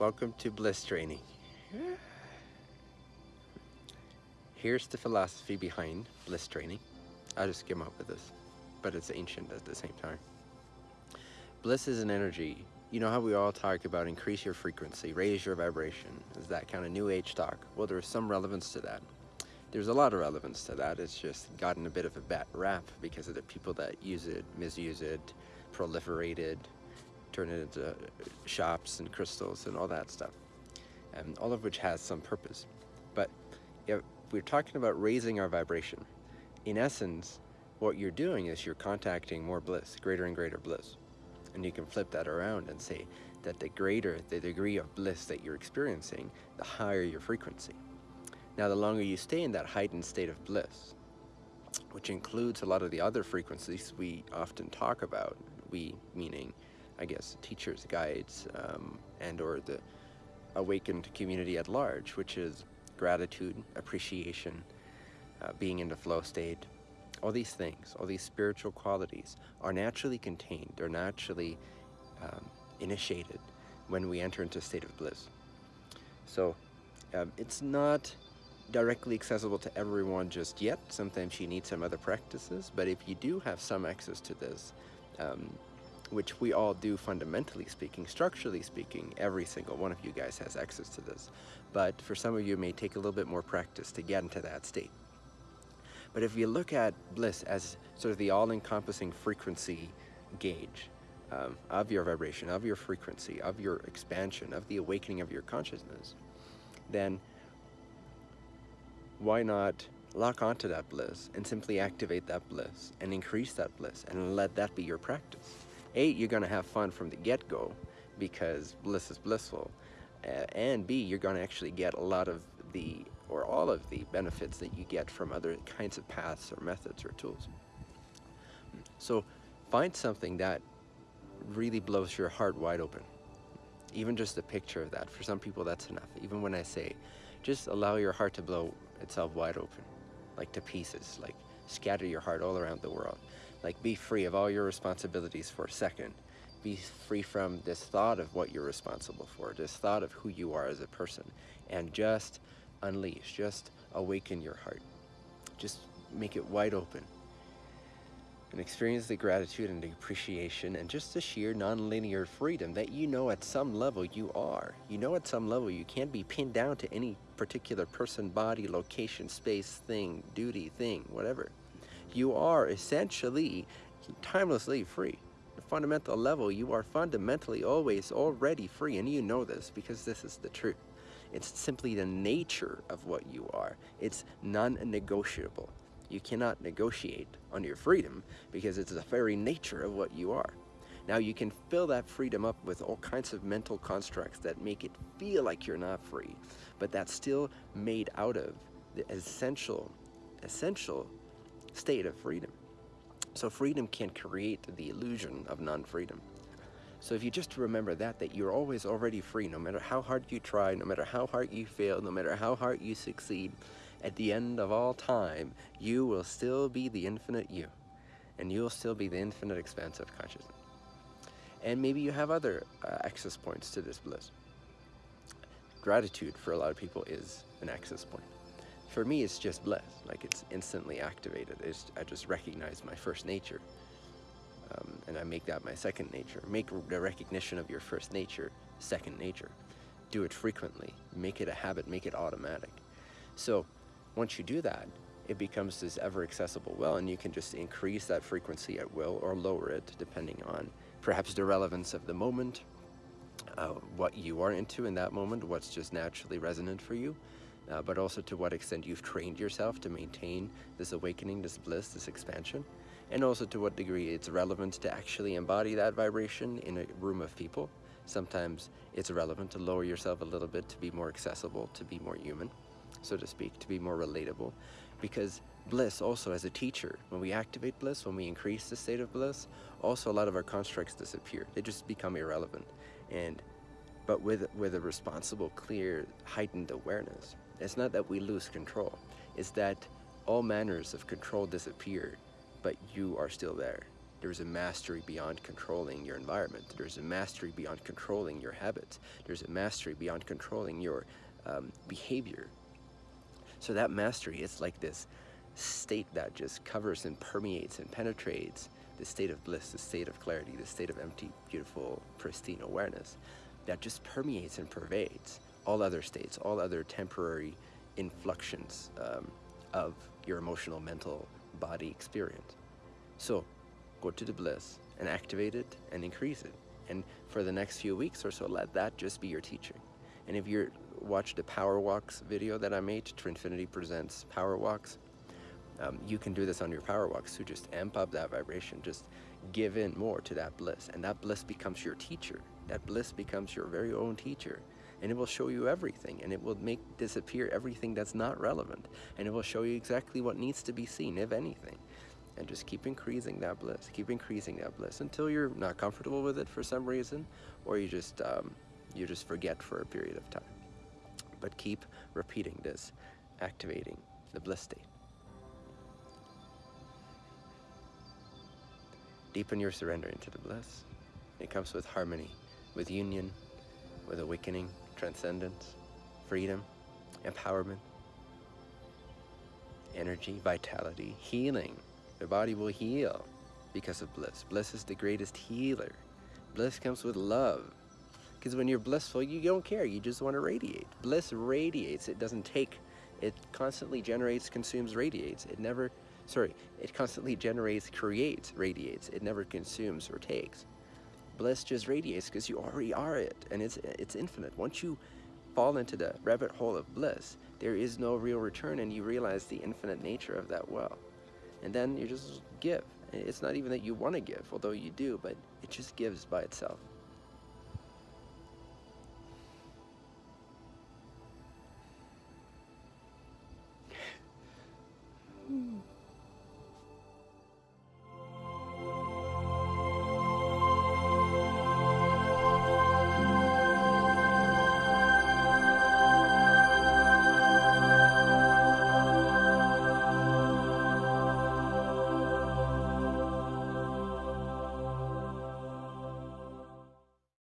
Welcome to Bliss Training. Here's the philosophy behind Bliss Training. I just came up with this, but it's ancient at the same time. Bliss is an energy. You know how we all talk about increase your frequency, raise your vibration. Is that kind of new age talk? Well, there's some relevance to that. There's a lot of relevance to that. It's just gotten a bit of a bad rap because of the people that use it, misuse it, proliferate it, turn it into shops and crystals and all that stuff. And all of which has some purpose. But if we're talking about raising our vibration, in essence, what you're doing is you're contacting more bliss, greater and greater bliss. And you can flip that around and say that the greater the degree of bliss that you're experiencing, the higher your frequency. Now, the longer you stay in that heightened state of bliss, which includes a lot of the other frequencies we often talk about, we meaning, I guess, teachers, guides, um, and or the awakened community at large, which is gratitude, appreciation, uh, being in the flow state, all these things, all these spiritual qualities are naturally contained, they're naturally um, initiated when we enter into a state of bliss. So um, it's not directly accessible to everyone just yet. Sometimes you need some other practices, but if you do have some access to this, um, which we all do fundamentally speaking, structurally speaking, every single one of you guys has access to this. But for some of you, it may take a little bit more practice to get into that state. But if you look at bliss as sort of the all-encompassing frequency gauge um, of your vibration, of your frequency, of your expansion, of the awakening of your consciousness, then why not lock onto that bliss and simply activate that bliss and increase that bliss and let that be your practice. A, you're going to have fun from the get-go because bliss is blissful. Uh, and B, you're going to actually get a lot of the, or all of the benefits that you get from other kinds of paths or methods or tools. So find something that really blows your heart wide open. Even just a picture of that. For some people, that's enough. Even when I say, just allow your heart to blow itself wide open, like to pieces, like scatter your heart all around the world. Like be free of all your responsibilities for a second. Be free from this thought of what you're responsible for, this thought of who you are as a person, and just unleash, just awaken your heart. Just make it wide open and experience the gratitude and the appreciation and just the sheer non-linear freedom that you know at some level you are. You know at some level you can't be pinned down to any particular person, body, location, space, thing, duty, thing, whatever. You are essentially timelessly free. A fundamental level, you are fundamentally always already free and you know this because this is the truth. It's simply the nature of what you are. It's non-negotiable. You cannot negotiate on your freedom because it's the very nature of what you are. Now you can fill that freedom up with all kinds of mental constructs that make it feel like you're not free, but that's still made out of the essential, essential state of freedom. So freedom can create the illusion of non-freedom. So if you just remember that, that you're always already free, no matter how hard you try, no matter how hard you fail, no matter how hard you succeed, at the end of all time, you will still be the infinite you. And you'll still be the infinite expanse of consciousness. And maybe you have other uh, access points to this bliss. Gratitude for a lot of people is an access point. For me, it's just bliss. Like it's instantly activated. It's, I just recognize my first nature. Um, and I make that my second nature. Make the recognition of your first nature second nature. Do it frequently. Make it a habit. Make it automatic. So once you do that, it becomes this ever accessible well and you can just increase that frequency at will or lower it depending on perhaps the relevance of the moment, uh, what you are into in that moment, what's just naturally resonant for you, uh, but also to what extent you've trained yourself to maintain this awakening, this bliss, this expansion, and also to what degree it's relevant to actually embody that vibration in a room of people. Sometimes it's relevant to lower yourself a little bit to be more accessible, to be more human so to speak, to be more relatable. Because bliss also as a teacher, when we activate bliss, when we increase the state of bliss, also a lot of our constructs disappear. They just become irrelevant. And but with with a responsible, clear, heightened awareness. It's not that we lose control. It's that all manners of control disappear, but you are still there. There's a mastery beyond controlling your environment. There's a mastery beyond controlling your habits. There's a mastery beyond controlling your um, behavior. So that mastery is like this state that just covers and permeates and penetrates the state of bliss, the state of clarity, the state of empty, beautiful, pristine awareness that just permeates and pervades all other states, all other temporary influxions um, of your emotional, mental, body experience. So go to the bliss and activate it and increase it. And for the next few weeks or so, let that just be your teaching. And if you watch the Power Walks video that I made, Trinfinity Presents Power Walks, um, you can do this on your Power Walks to just amp up that vibration, just give in more to that bliss. And that bliss becomes your teacher. That bliss becomes your very own teacher and it will show you everything and it will make disappear everything that's not relevant and it will show you exactly what needs to be seen if anything. And just keep increasing that bliss keep increasing that bliss until you're not comfortable with it for some reason or you just um, you just forget for a period of time. But keep repeating this activating the bliss state. Deepen your surrender into the bliss. It comes with harmony with union with awakening transcendence freedom empowerment energy vitality healing the body will heal because of bliss. Bliss is the greatest healer. Bliss comes with love. Because when you're blissful, you don't care. You just want to radiate. Bliss radiates. It doesn't take. It constantly generates, consumes, radiates. It never, sorry, it constantly generates, creates, radiates. It never consumes or takes. Bliss just radiates because you already are it. And it's, it's infinite. Once you fall into the rabbit hole of bliss, there is no real return and you realize the infinite nature of that well and then you just give. It's not even that you want to give, although you do, but it just gives by itself.